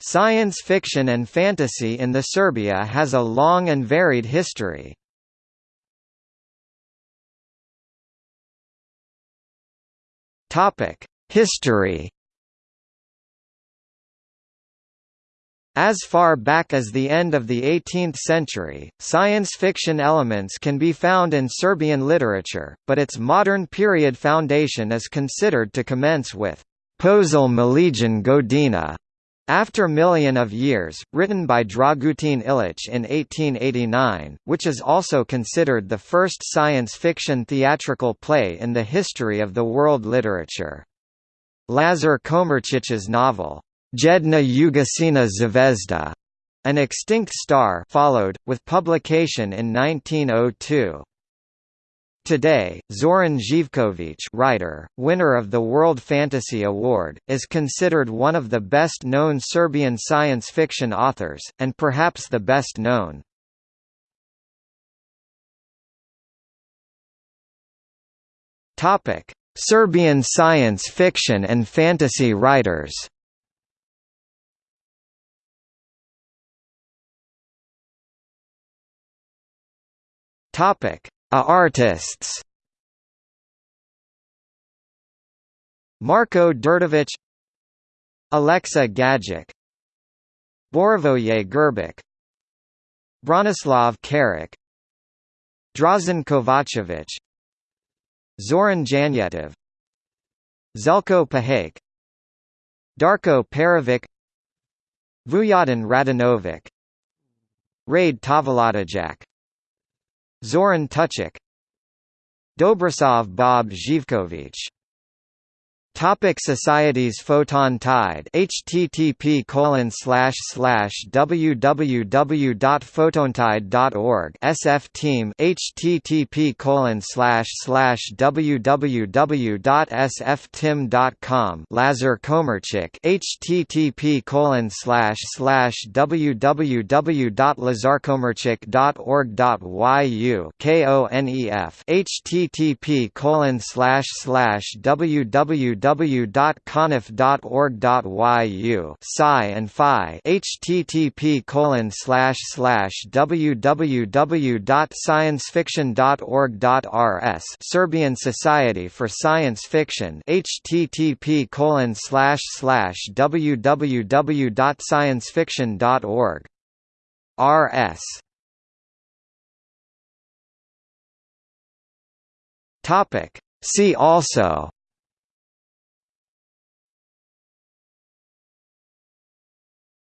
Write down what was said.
Science fiction and fantasy in the Serbia has a long and varied history. History As far back as the end of the 18th century, science fiction elements can be found in Serbian literature, but its modern period foundation is considered to commence with Posle Milijon Godina, after Million of Years, written by Dragutin Ilic in 1889, which is also considered the first science fiction theatrical play in the history of the world literature. Lazar Komarčić's novel, Jedna Ugašena Zvezda, an extinct star followed, with publication in 1902. Today, Zoran Živković writer, winner of the World Fantasy Award, is considered one of the best-known Serbian science fiction authors, and perhaps the best known. Serbian science fiction and fantasy writers Topic: A artists. Marko Đurđević, Alexa Gajic, Borivoje Grbić Branislav Kerac, Dražen Kovačević, Zoran Janjetov, Zeljko Pahek, Darko Perović, Vujatin Radinović, Rade Tovladijac Zoran Tucic Dobrosav Bob Živković Topic Societies Photon Tide http colon slash slash www.photontide.org SF Team http colon slash slash www.sftim.com Lazar Komarchik http colon slash slash www.lazarkomarchik.org.yu KONEF http colon slash slash www www.conif.org.yu Psi and Phi http colon slash slash www.sciencefiction.org.rs Serbian Society for Science Fiction http colon slash slash www.sciencefiction.org rs Topic. See also